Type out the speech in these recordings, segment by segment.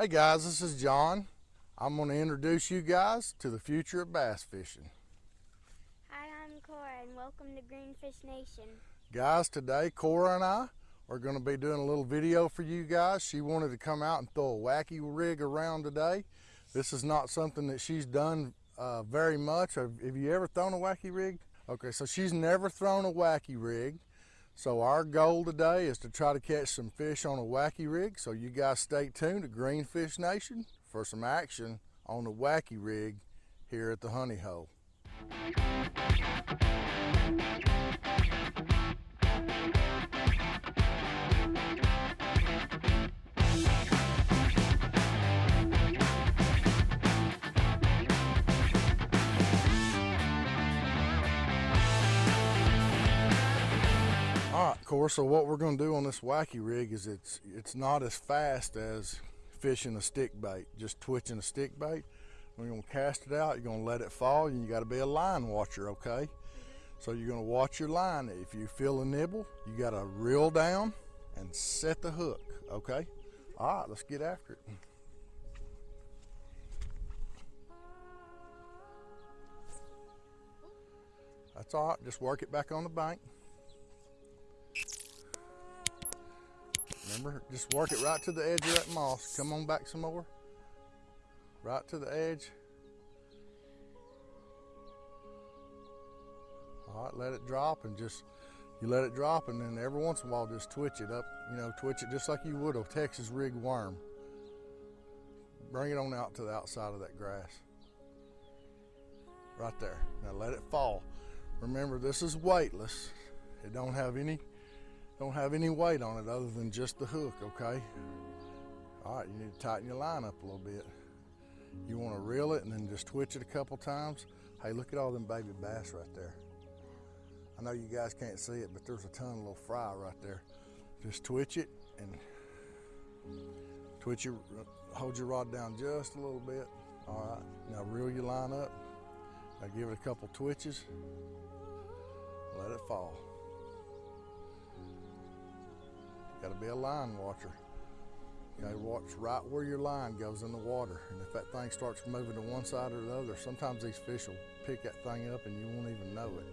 Hey guys, this is John. I'm going to introduce you guys to the future of bass fishing. Hi, I'm Cora and welcome to Greenfish Nation. Guys, today Cora and I are going to be doing a little video for you guys. She wanted to come out and throw a wacky rig around today. This is not something that she's done uh, very much. Have, have you ever thrown a wacky rig? Okay, so she's never thrown a wacky rig. So our goal today is to try to catch some fish on a wacky rig. So you guys stay tuned to Greenfish Nation for some action on the wacky rig here at the Honey Hole. Cora, so what we're gonna do on this wacky rig is it's it's not as fast as fishing a stick bait, just twitching a stick bait. We're gonna cast it out, you're gonna let it fall, and you gotta be a line watcher, okay? So you're gonna watch your line. If you feel a nibble, you gotta reel down and set the hook, okay? All right, let's get after it. That's all right, just work it back on the bank. Remember, just work it right to the edge of that moss. Come on back some more. Right to the edge. All right, let it drop and just, you let it drop and then every once in a while just twitch it up, you know, twitch it just like you would a Texas rig worm. Bring it on out to the outside of that grass. Right there. Now let it fall. Remember, this is weightless. It don't have any don't have any weight on it other than just the hook, okay? All right, you need to tighten your line up a little bit. You want to reel it and then just twitch it a couple times. Hey, look at all them baby bass right there. I know you guys can't see it, but there's a ton of little fry right there. Just twitch it and twitch your, hold your rod down just a little bit. All right, now reel your line up. Now give it a couple twitches. Let it fall. Got to be a line watcher. You to watch right where your line goes in the water. And if that thing starts moving to one side or the other, sometimes these fish will pick that thing up and you won't even know it.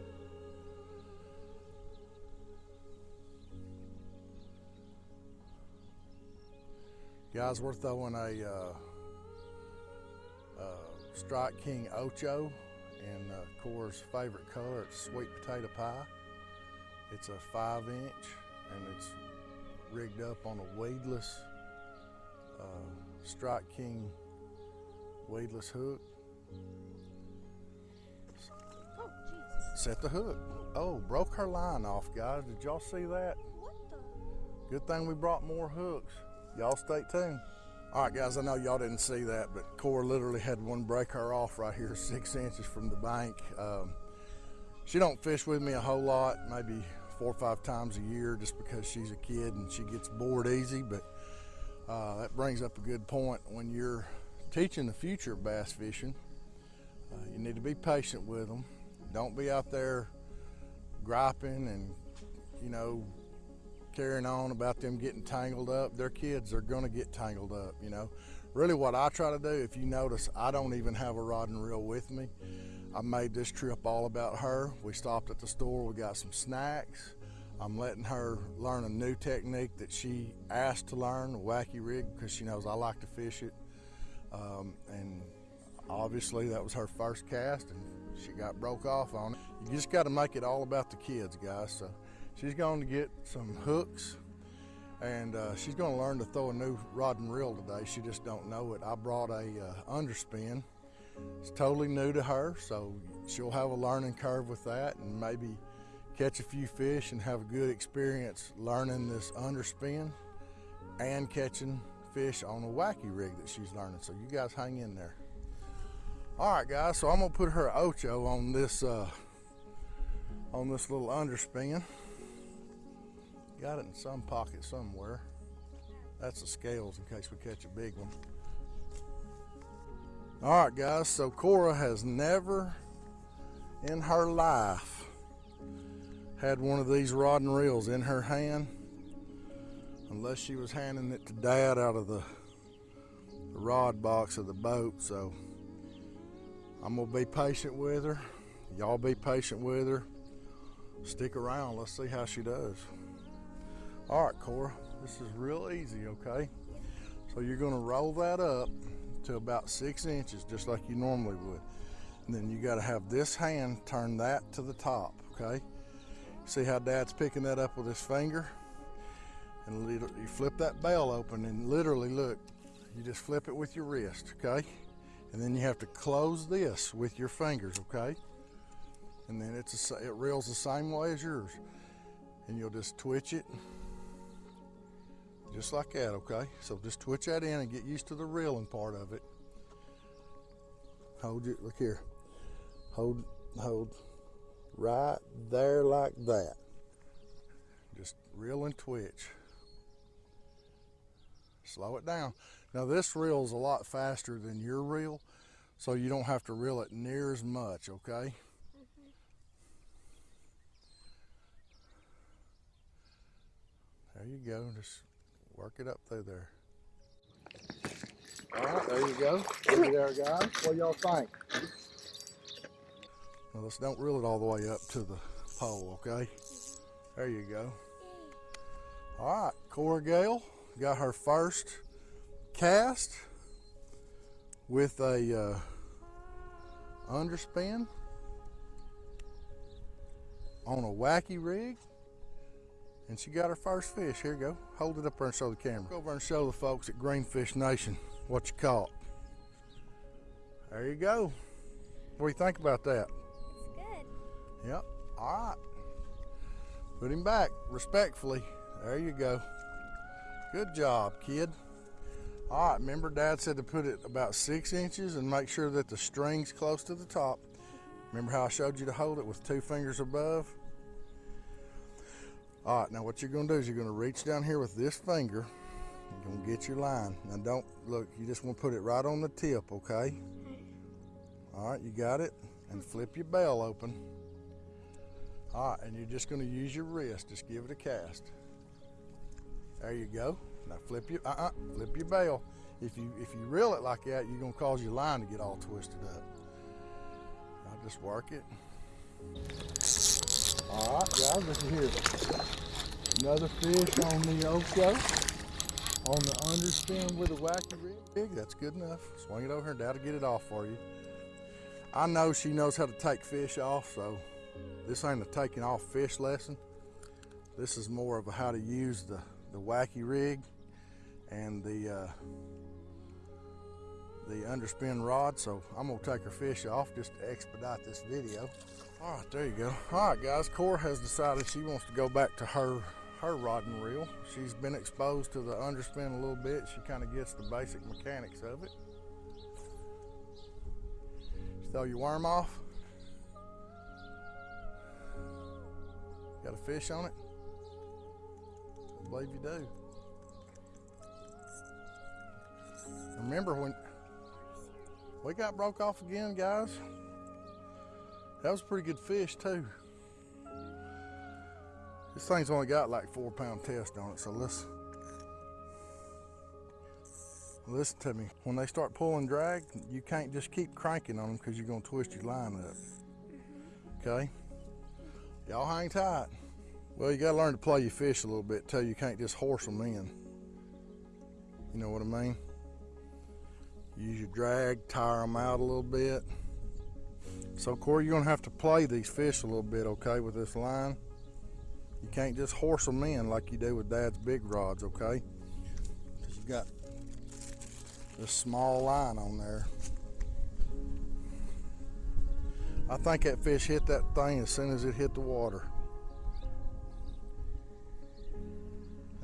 Guys, we're throwing a uh, uh, Strike King Ocho in uh, favorite color. It's sweet potato pie. It's a five inch and it's rigged up on a weedless uh, Strike King weedless hook. Oh. Set the hook. Oh, broke her line off, guys. Did y'all see that? Good thing we brought more hooks. Y'all stay tuned. All right, guys, I know y'all didn't see that, but Cora literally had one break her off right here, six inches from the bank. Um, she don't fish with me a whole lot, maybe four or five times a year just because she's a kid and she gets bored easy. But uh, that brings up a good point. When you're teaching the future bass fishing, uh, you need to be patient with them. Don't be out there griping and, you know, carrying on about them getting tangled up. Their kids are going to get tangled up, you know. Really, what I try to do, if you notice, I don't even have a rod and reel with me. I made this trip all about her. We stopped at the store, we got some snacks. I'm letting her learn a new technique that she asked to learn, a wacky rig, because she knows I like to fish it. Um, and obviously that was her first cast and she got broke off on it. You just got to make it all about the kids, guys. So she's going to get some hooks and uh, she's going to learn to throw a new rod and reel today. She just don't know it. I brought a uh, underspin it's totally new to her, so she'll have a learning curve with that and maybe catch a few fish and have a good experience learning this underspin and catching fish on a wacky rig that she's learning. So you guys hang in there. All right, guys, so I'm gonna put her Ocho on this uh, on this little underspin. Got it in some pocket somewhere. That's the scales in case we catch a big one. All right, guys, so Cora has never in her life had one of these rod and reels in her hand unless she was handing it to dad out of the rod box of the boat, so I'm gonna be patient with her. Y'all be patient with her. Stick around, let's see how she does. All right, Cora, this is real easy, okay? So you're gonna roll that up to about six inches, just like you normally would. And then you gotta have this hand turn that to the top, okay? See how dad's picking that up with his finger? And you flip that bell open and literally look, you just flip it with your wrist, okay? And then you have to close this with your fingers, okay? And then it's a, it reels the same way as yours. And you'll just twitch it, just like that, okay? So just twitch that in and get used to the reeling part of it. Hold it, look here. Hold, hold right there like that. Just reel and twitch. Slow it down. Now this reel is a lot faster than your reel, so you don't have to reel it near as much, okay? Mm-hmm. There you go, just work it up through there. All right, there you go. Look there, guys. What y'all think? Well, let's don't reel it all the way up to the pole, okay? There you go. All right, Cora Gale got her first cast with a uh, underspin on a wacky rig and she got her first fish. Here you go. Hold it up there and show the camera. Go over and show the folks at Greenfish Nation what you caught. There you go. What do you think about that? It's good. Yep. All right. Put him back respectfully. There you go. Good job, kid. All right, remember Dad said to put it about six inches and make sure that the string's close to the top. Remember how I showed you to hold it with two fingers above? All right, now what you're gonna do is you're gonna reach down here with this finger. You're gonna get your line. Now don't, look, you just wanna put it right on the tip, okay? All right, you got it? And flip your bell open. All right, and you're just gonna use your wrist. Just give it a cast. There you go. Now flip your uh-uh, flip your bail. If you if you reel it like that, you're gonna cause your line to get all twisted up. I'll just work it. Here. Another fish on the Ocho. On the underspin with a wacky rig. That's good enough. Swing it over here, Dad'll get it off for you. I know she knows how to take fish off, so this ain't a taking off fish lesson. This is more of a how to use the, the wacky rig and the uh, the underspin rod. So I'm gonna take her fish off just to expedite this video. All right, there you go. All right, guys, Cora has decided she wants to go back to her her rod and reel. She's been exposed to the underspin a little bit. She kind of gets the basic mechanics of it. Throw your worm off. Got a fish on it? I believe you do. Remember when we got broke off again, guys? That was a pretty good fish too. This thing's only got like four pound test on it, so let's listen to me. When they start pulling drag, you can't just keep cranking on them because you're gonna twist your line up. Okay? Y'all hang tight. Well, you gotta learn to play your fish a little bit too. You can't just horse them in. You know what I mean? Use your drag, tire them out a little bit. So Corey, you're gonna have to play these fish a little bit, okay, with this line. You can't just horse them in like you do with Dad's big rods, okay? Because you've got this small line on there. I think that fish hit that thing as soon as it hit the water.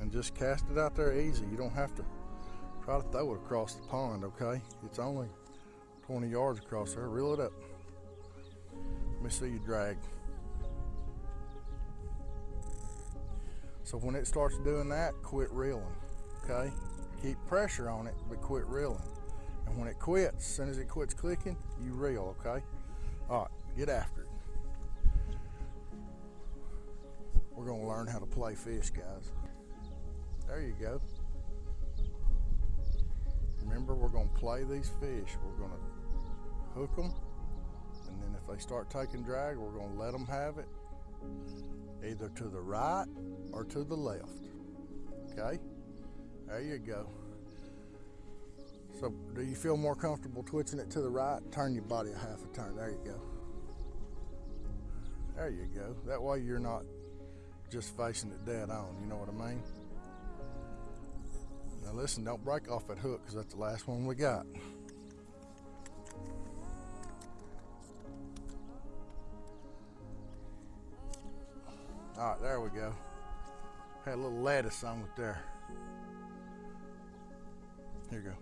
And just cast it out there easy. You don't have to try to throw it across the pond, okay? It's only 20 yards across there. Reel it up. Let me see you drag. So when it starts doing that, quit reeling, okay? Keep pressure on it, but quit reeling. And when it quits, as soon as it quits clicking, you reel, okay? All right, get after it. We're gonna learn how to play fish, guys. There you go. remember we're gonna play these fish. We're gonna hook them, if they start taking drag, we're gonna let them have it, either to the right or to the left. Okay? There you go. So do you feel more comfortable twitching it to the right? Turn your body a half a turn. There you go. There you go. That way you're not just facing it dead on. You know what I mean? Now listen, don't break off that hook because that's the last one we got. All right, there we go. Had a little lettuce on it there. Here you go.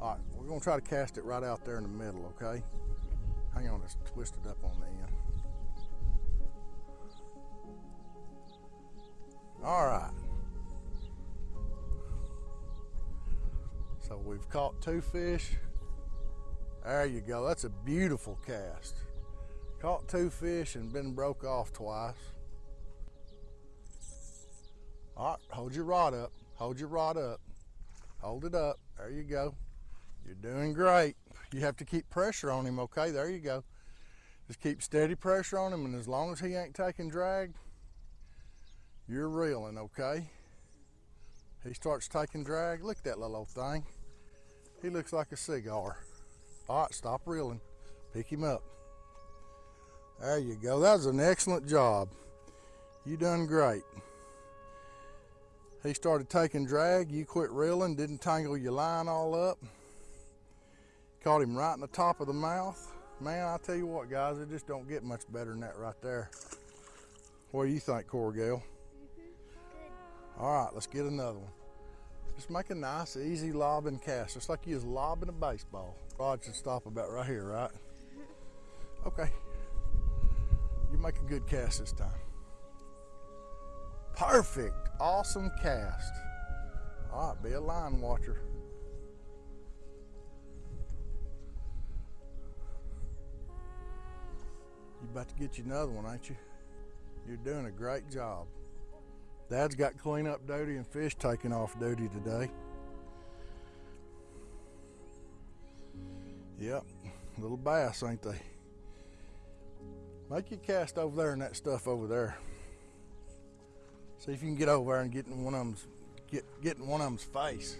All right, we're gonna try to cast it right out there in the middle, okay? Hang on, it's twisted up on the end. All right. So we've caught two fish. There you go. That's a beautiful cast. Caught two fish and been broke off twice. All right, hold your rod up. Hold your rod up. Hold it up. There you go. You're doing great. You have to keep pressure on him, okay? There you go. Just keep steady pressure on him, and as long as he ain't taking drag, you're reeling, okay? He starts taking drag. Look at that little old thing. He looks like a cigar. All right, stop reeling. Pick him up. There you go. That was an excellent job. You done great. He started taking drag. You quit reeling, didn't tangle your line all up. Caught him right in the top of the mouth. Man, I tell you what, guys, it just don't get much better than that right there. What do you think, Cora Gale? All right, let's get another one. Just make a nice, easy lobbing cast, just like you was lobbing a baseball. Rod should stop about right here, right? Okay. You make a good cast this time. Perfect. Awesome cast. All right, be a line watcher. You about to get you another one, ain't you? You're doing a great job. Dad's got cleanup duty and fish taking off duty today. Yep, little bass, ain't they? Make your cast over there and that stuff over there. See if you can get over there and get in one of them's get get in one of them's face.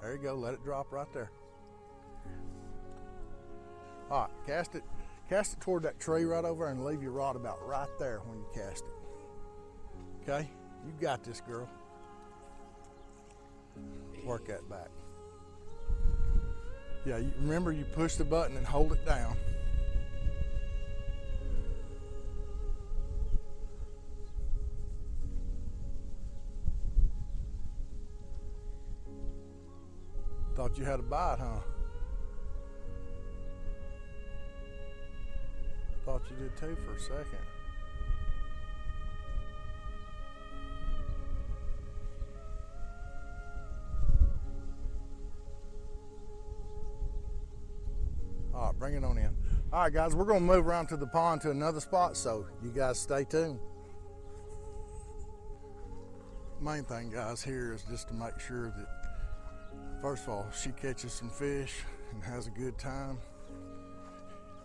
There you go. Let it drop right there. All right, cast it, cast it toward that tree right over there and leave your rod about right there when you cast it. Okay, you got this, girl. Work that back. Yeah, you, remember you push the button and hold it down. You had a bite, huh? Thought you did too for a second. All right, bring it on in. All right, guys, we're gonna move around to the pond to another spot, so you guys stay tuned. Main thing, guys, here is just to make sure that, first of all, she catches some fish and has a good time.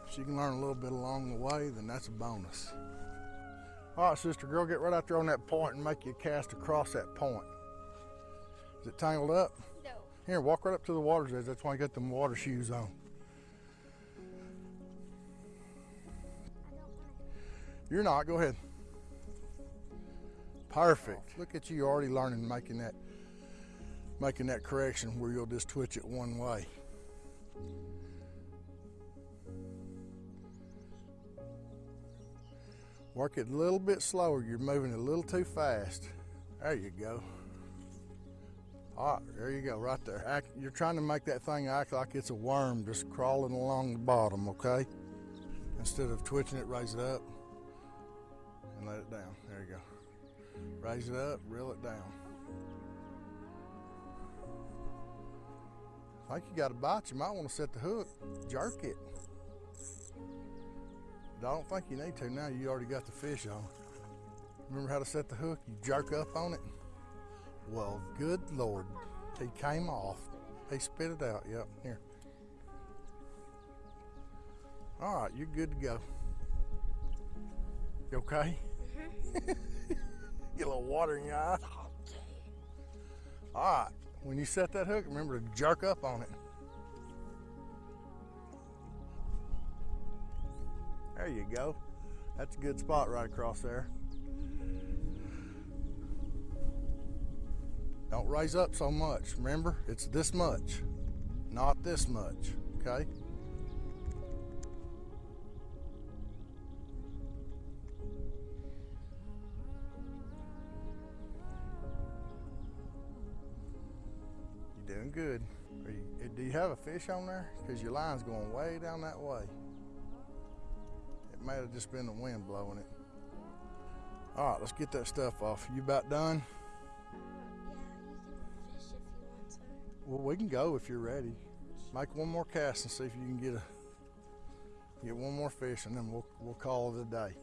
If she can learn a little bit along the way, then that's a bonus. All right, sister girl, get right out there on that point and make your cast across that point. Is it tangled up? No. Here, walk right up to the water's edge. That's why I got them water shoes on. I don't want to. You're not. Go ahead. Perfect. Look at you already learning making that making that correction where you'll just twitch it one way. Work it a little bit slower. You're moving a little too fast. There you go. All right, there you go, right there. You're trying to make that thing act like it's a worm just crawling along the bottom, okay? Instead of twitching it, raise it up and let it down. There you go. Raise it up, reel it down. I think you got a bite. You might want to set the hook, jerk it. But I don't think you need to now. You already got the fish on. Remember how to set the hook? You jerk up on it. Well, good Lord, he came off. He spit it out. Yep. Here. All right, you're good to go. You okay? Mm-hmm. Get a little water in your eye. All right. When you set that hook, remember to jerk up on it. There you go. That's a good spot right across there. Don't raise up so much. Remember, it's this much, not this much. Okay? Good. You, eh, do you have a fish on there? Because your line's going way down that way. It may have just been the wind blowing it. All right, let's get that stuff off. You about done? Yeah, you can fish if you want some. Well, we can go if you're ready. Make one more cast and see if you can get a get one more fish, and then we'll we'll call it a day.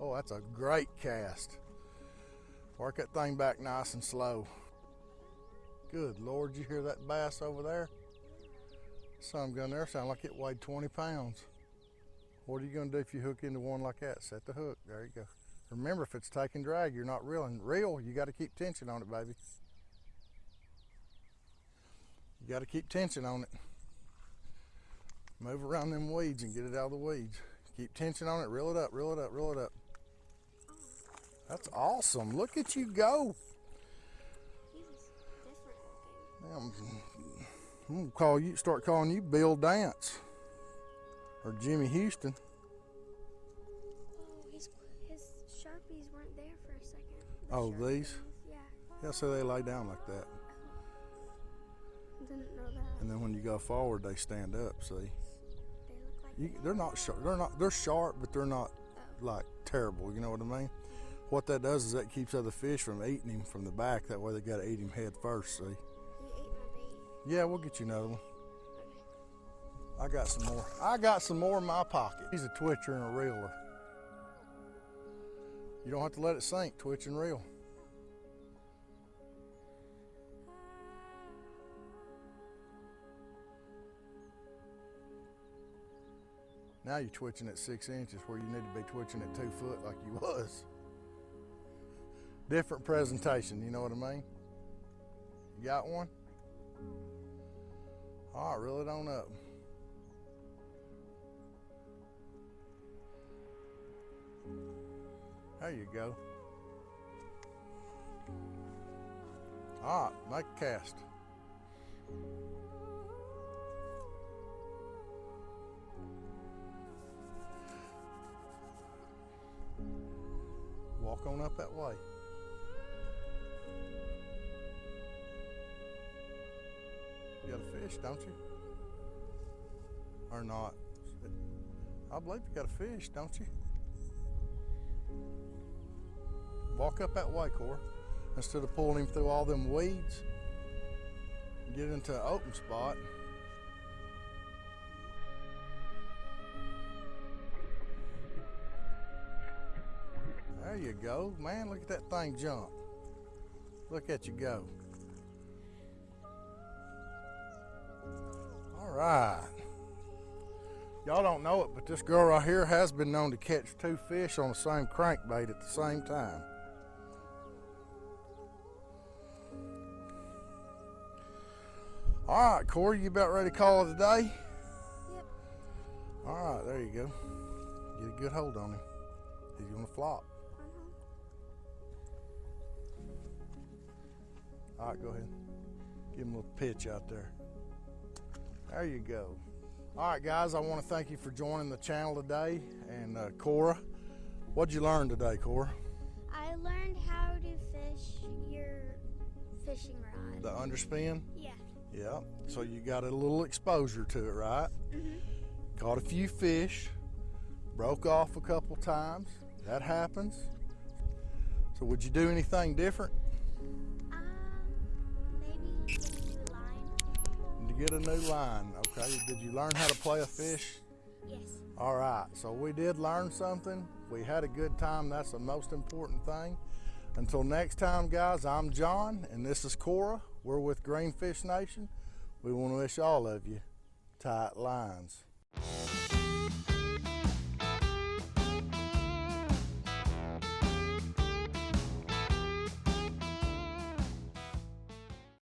Oh, that's a great cast. Work that thing back nice and slow. Good Lord, you hear that bass over there? Some gun there sound like it weighed 20 pounds. What are you gonna do if you hook into one like that? Set the hook. There you go. Remember, if it's taking drag, you're not reeling. Reel, you got to keep tension on it, baby. You got to keep tension on it. Move around them weeds and get it out of the weeds. Keep tension on it. Reel it up. Reel it up. Reel it up. That's awesome. Look at you go. He was different looking. Damn. I'm gonna call you. Start calling you Bill Dance or Jimmy Houston. Oh, his his sharpies weren't there for a second. The Oh, Sharpie these? Yeah. Yeah, so they lay down like that, Didn't know that. and then when you go forward, they stand up. See. They look like you, they're not sharp. They're not. They're sharp, but they're not Oh. like terrible. You know what I mean? What that does is that keeps other fish from eating him from the back. That way they got to eat him head first. See? He ate my bait. Yeah, we'll get you another one. I got some more. I got some more in my pocket. He's a twitcher and a reeler. You don't have to let it sink. Twitch and reel. Now you're twitching at six inches where you need to be twitching at two foot like you was. Different presentation, you know what I mean? You got one? Oh, All right, reel it on up. There you go. All right, make a cast. Walk on up that way. You got a fish, don't you? Or not? I believe you got a fish, don't you? Walk up that way, Cora. Instead of pulling him through all them weeds, get into an open spot. There you go. Man, look at that thing jump. Look at you go. Right. Y'all don't know it, but this girl right here has been known to catch two fish on the same crankbait at the same time. All right, Corey, you about ready to call it a day? Yep. All right, there you go. Get a good hold on him. He's gonna flop. Uh-huh. All right, go ahead. Give him a little pitch out there. There you go. All right, guys, I want to thank you for joining the channel today. And uh, Cora, what'd you learn today, Cora? I learned how to fish your fishing rod. The underspin? yeah. Yeah. So you got a little exposure to it, right? Mhm. Caught a few fish, broke off a couple times. That happens. So would you do anything different get a new line? Okay. Did you learn how to play a fish? Yes. All right, so we did learn something. We had a good time. That's the most important thing. Until next time, guys, I'm John, and this is Cora. We're with Greenfish Nation. We want to wish all of you tight lines.